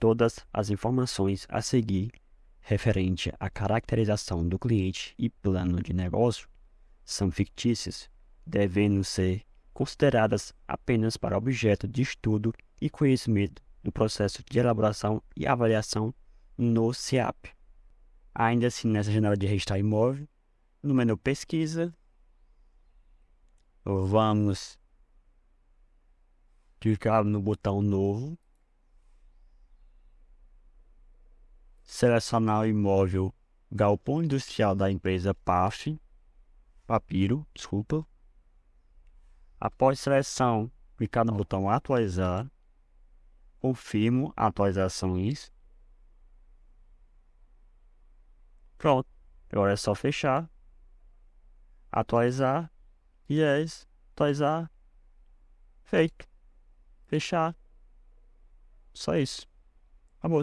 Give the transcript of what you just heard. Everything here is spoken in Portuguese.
Todas as informações a seguir referente à caracterização do cliente e plano de negócio são fictícias, devendo ser consideradas apenas para objeto de estudo e conhecimento do processo de elaboração e avaliação no CIAP. Ainda assim, nessa janela de registrar imóvel, no menu pesquisa, vamos clicar no botão novo, selecionar o imóvel galpão industrial da empresa PAF, Papiro, desculpa. Após seleção, clicar no botão atualizar, confirmo atualizações. Pronto, agora é só fechar, atualizar, yes, atualizar, feito, fechar, só isso, acabou.